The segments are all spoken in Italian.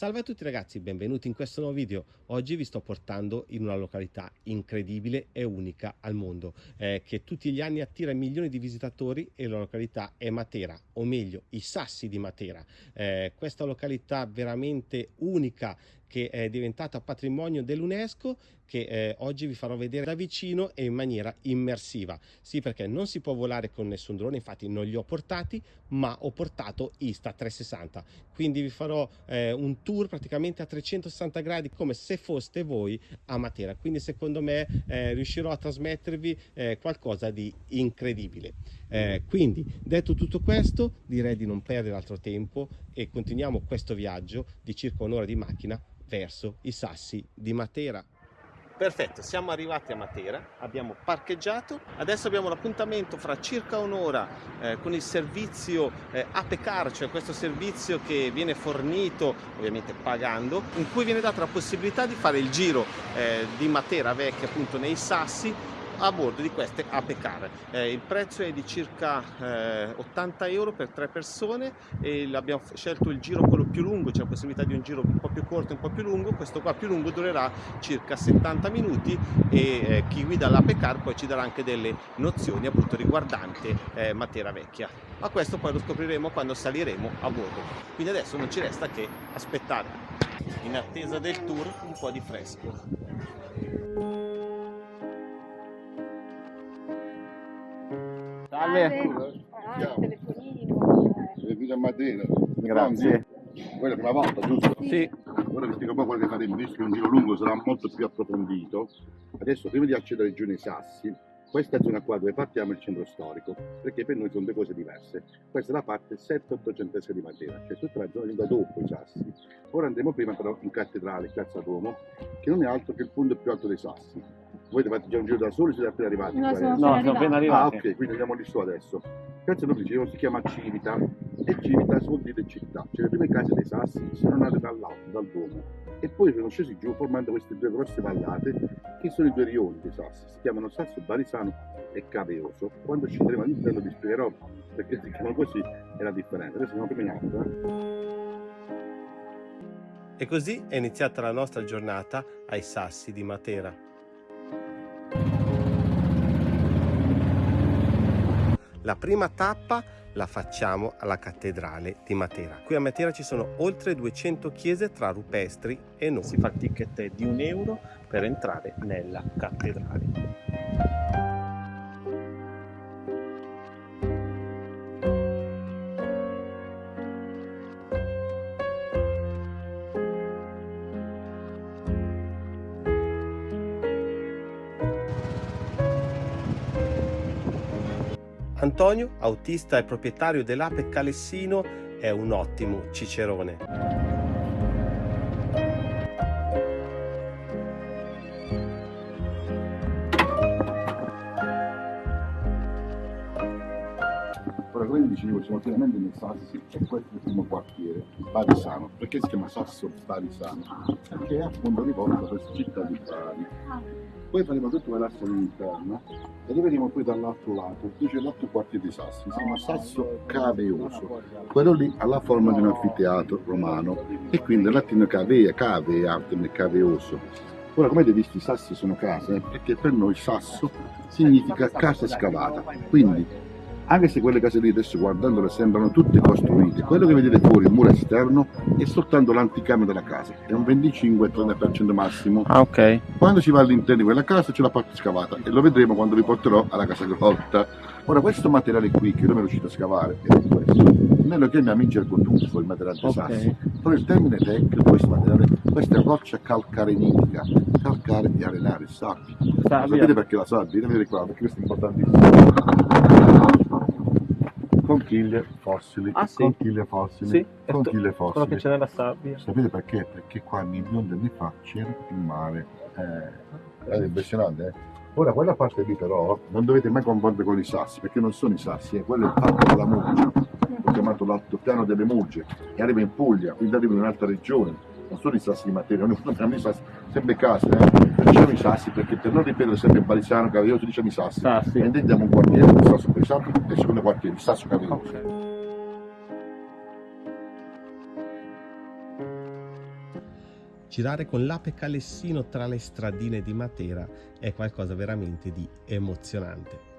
Salve a tutti ragazzi, benvenuti in questo nuovo video. Oggi vi sto portando in una località incredibile e unica al mondo, eh, che tutti gli anni attira milioni di visitatori e la località è Matera, o meglio i Sassi di Matera. Eh, questa località veramente unica che è diventata patrimonio dell'UNESCO che eh, oggi vi farò vedere da vicino e in maniera immersiva. Sì, perché non si può volare con nessun drone, infatti non li ho portati, ma ho portato Insta360. Quindi vi farò eh, un tour praticamente a 360 gradi come se foste voi a Matera. Quindi secondo me eh, riuscirò a trasmettervi eh, qualcosa di incredibile. Eh, quindi detto tutto questo direi di non perdere altro tempo e continuiamo questo viaggio di circa un'ora di macchina verso i sassi di Matera. Perfetto, siamo arrivati a Matera, abbiamo parcheggiato, adesso abbiamo l'appuntamento fra circa un'ora eh, con il servizio eh, Apecar, cioè questo servizio che viene fornito, ovviamente pagando, in cui viene data la possibilità di fare il giro eh, di Matera Vecchia appunto nei sassi a bordo di queste Ape Car. Eh, il prezzo è di circa eh, 80 euro per tre persone e abbiamo scelto il giro quello più lungo, c'è la possibilità di un giro un po' più corto e un po' più lungo, questo qua più lungo durerà circa 70 minuti e eh, chi guida l'Ape Car poi ci darà anche delle nozioni appunto riguardante eh, Matera Vecchia. Ma questo poi lo scopriremo quando saliremo a bordo. Quindi adesso non ci resta che aspettare in attesa del tour un po' di fresco. Salve. Ah, telefonino. Benvenuto a. Grazie. Quella è la prima volta, giusto? Sì. Ora vi spiego un po' quello che faremo, visto che un giro lungo sarà molto più approfondito. Adesso, prima di accedere alla regione Sassi, questa zona qua dove partiamo è il centro storico, perché per noi sono due cose diverse. Questa è la parte 7-800 di Matera, cioè tutta la zona venuta dopo i Sassi. Ora andremo prima però in cattedrale, Piazza Duomo, che non è altro che il punto più alto dei Sassi. Voi avete già un giro da soli o siete appena arrivati? No, sono adesso? No, appena sono appena Ah, arrivati. ok, quindi andiamo lì su adesso. Piazza Duomo dicevo si chiama Civita e Civita vuol dire città, cioè le prime case dei Sassi sono nate dall'alto, dal Duomo e poi sono scesi giù formando queste due grosse vallate che sono i due rioni dei Sassi, si chiamano Sasso Barisano e Caveoso. Quando scenderemo all'interno vi spiegherò perché si chiamano così e la differenza. Adesso siamo prima in alto. Eh? E così è iniziata la nostra giornata ai Sassi di Matera. La prima tappa la facciamo alla cattedrale di Matera. Qui a Matera ci sono oltre 200 chiese tra rupestri e non. si fa il ticket di un euro per entrare nella cattedrale. Antonio, autista e proprietario dell'Ape Calessino, è un ottimo cicerone. Dicevo, siamo pienamente nei Sassi e questo è il primo quartiere, Barisano. Perché si chiama Sasso Barisano? Perché è appunto riporta questa città di Bari. Poi faremo tutto l'asse all'interno e arriveremo poi dall'altro lato, qui c'è l'altro quartiere di Sassi, si chiama Sasso Caveoso. Quello lì ha la forma di un anfiteatro romano e quindi il latino cavea, cave, arte caveoso. Ora, come avete visto, i sassi sono case, perché per noi sasso significa casa scavata. Quindi, anche se quelle case lì adesso guardandole sembrano tutte costruite, quello che vedete fuori, il muro esterno, è soltanto l'anticamera della casa, è un 25-30% massimo. Ah, ok. Quando si va all'interno di quella casa c'è la parte scavata e lo vedremo quando vi porterò alla casa grotta. Ora questo materiale qui che io mi riuscito a scavare è questo. Noi lo chiamiamo in gergo tuffo, il materiale dei Ok. sassi. Però il termine tecnico, questo materiale, questa è roccia calcarenitica, calcare di arenare, sabbia. Sabbia. Sapete perché la sabbia? Vedete qua, perché questo è importantissimo. Conchiglie fossili, Ah, sì? conchiglie fossili, Sì, conchiglie quello che fossili. c'è nella sabbia. Sapete perché? Perché qua milioni di anni fa c'era il mare. Eh, è impressionante, eh? Ora, quella parte lì però non dovete mai confondere con i sassi, perché non sono i sassi, è quello è il parco della Murgia, ho chiamato l'altopiano delle Murge, che arriva in Puglia, quindi arriva in un'altra regione, non sono i sassi di Matera, noi chiamiamo i sassi, sempre case, eh? diciamo i sassi perché per non ripetere sempre Barisano, Caveoso, diciamo i sassi, Sassi. e intendiamo un quartiere, il sasso Barisano, e il secondo quartiere, il sasso Caveoso. Ok. girare con l'ape calessino tra le stradine di Matera è qualcosa veramente di emozionante.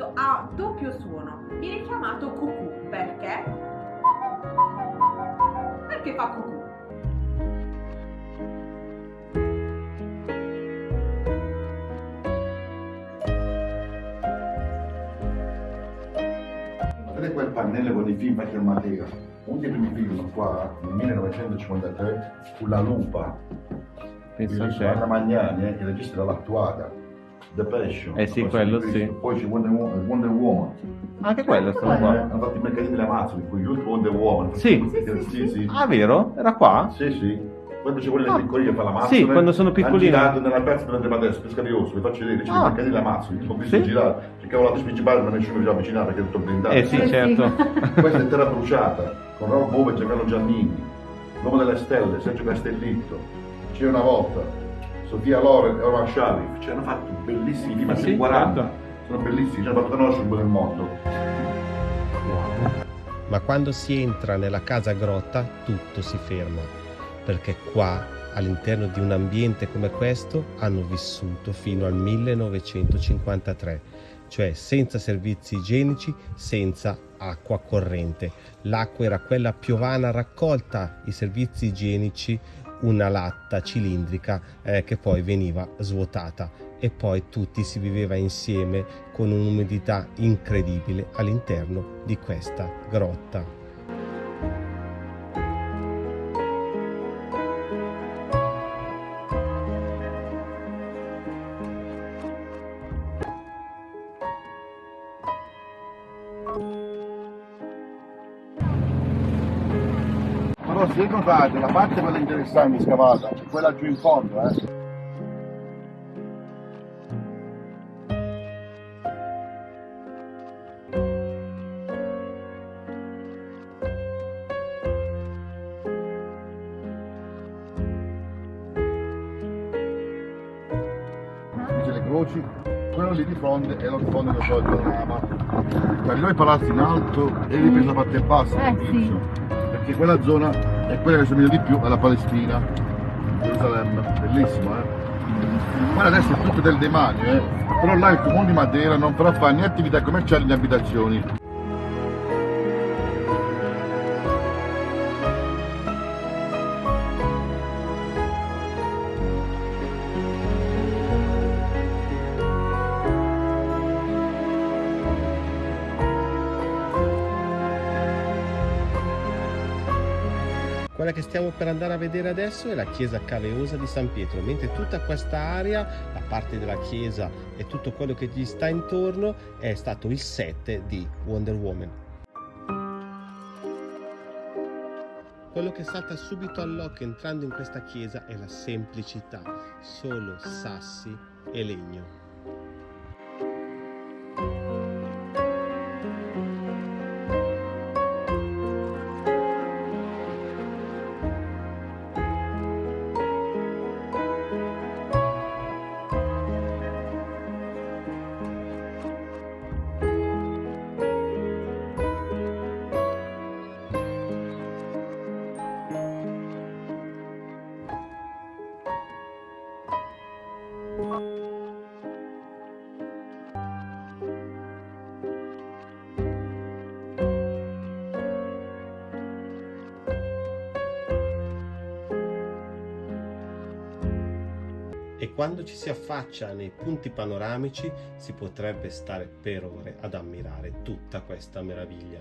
Fischietto ha doppio suono, viene chiamato cucù perché? Perché fa cucù. Vedete quel pannello con i film fatti a Matera? Uno dei primi film qua, nel 1953, fu La Lupa, Penso di c'è. Anna Magnani, eh, che registra l'attuata, The Passion. Eh sì, La quello sì. Poi c'è Wonder Woman, Wonder Woman. Anche quello è stato Eh, qua. hanno fatto i mercatini delle Amazzoni, con ultimi Wonder Woman. Sì. sì, sì. sì. Ah, vero? Era qua? Sì, sì. Poi c'è quelli Ah. piccoli che fa la mazza. Sì, quando sono piccolini. Hanno girato nella piazza dove andremo adesso, Pesca di Rosso, vi faccio vedere, c'è Ah. il mercatino della mazza, ho visto Sì. girare, cercavo la principale ma nessuno mi ci avvicinava perché è tutto blindato. Eh sì, certo. Questa è Terra Bruciata, con Rob Bove e Giancarlo Giannini, L'uomo delle stelle, Sergio Castellitto, C'è una volta, Sofia Loren e Omar Sharif, ci hanno fatto bellissimi film, Ah, sì, 40, certo. sono bellissimi, ci hanno fatto conoscere un po' del mondo. Ma quando si entra nella casa grotta tutto si ferma, perché qua, all'interno di un ambiente come questo, hanno vissuto fino al 1953, cioè senza servizi igienici, senza acqua corrente. L'acqua era quella piovana raccolta, i servizi igienici una latta cilindrica eh, che poi veniva svuotata e poi tutti si viveva insieme con un'umidità incredibile all'interno di questa grotta. Notate, la parte quella interessante scavata, è quella giù in fondo, eh. Croci, quello lì di fronte è lo sfondo del suo panorama. Cioè noi palazzi in alto e ripreso la parte bassa, Eh, all'inizio. perché quella zona è quella che somiglia di più alla Palestina, Gerusalemme, bellissimo eh. Guarda adesso è tutto del demanio eh, però là il comune di Matera non farà fare né attività commerciali né abitazioni. Quella che stiamo per andare a vedere adesso è la chiesa caveosa di San Pietro, mentre tutta questa area, la parte della chiesa e tutto quello che gli sta intorno è stato il set di Wonder Woman. Quello che salta subito all'occhio entrando in questa chiesa è la semplicità, solo sassi e legno. Quando ci si affaccia nei punti panoramici si potrebbe stare per ore ad ammirare tutta questa meraviglia.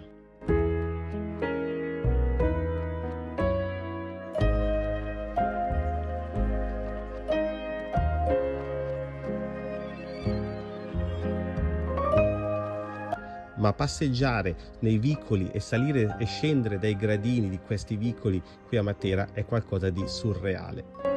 ma passeggiare nei vicoli e salire e scendere dai gradini di questi vicoli qui a Matera è qualcosa di surreale.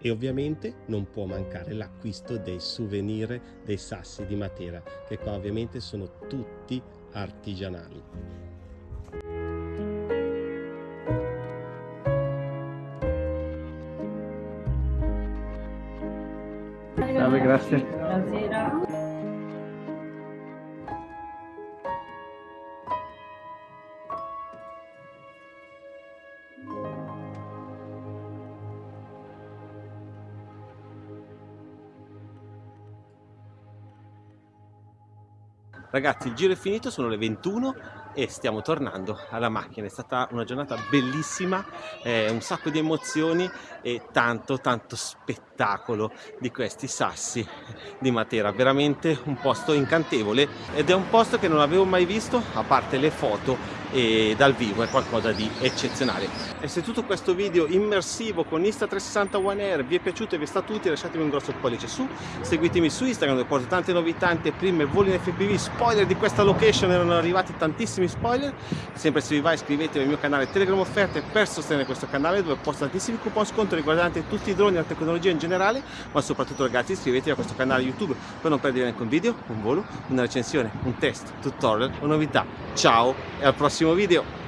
E ovviamente non può mancare l'acquisto dei souvenir dei sassi di Matera che qua ovviamente sono tutti artigianali. Grazie. Ragazzi il giro è finito, sono le 21 e stiamo tornando alla macchina, è stata una giornata bellissima, eh, un sacco di emozioni e tanto tanto spettacolo di questi sassi di Matera, veramente un posto incantevole ed è un posto che non avevo mai visto a parte le foto e dal vivo è qualcosa di eccezionale. E se tutto questo video immersivo con Insta360 One Air vi è piaciuto e vi è stato utile lasciatemi un grosso pollice su seguitemi su Instagram dove porto tante novità anteprime voli in FPV spoiler di questa location erano arrivati tantissimi spoiler. Sempre se vi va iscrivetevi al mio canale Telegram offerte per sostenere questo canale dove posto tantissimi coupon sconto riguardanti tutti i droni e la tecnologia in generale ma soprattutto ragazzi iscrivetevi a questo canale YouTube per non perdere neanche un video, un volo, una recensione, un test, tutorial o novità. Ciao e al prossimo video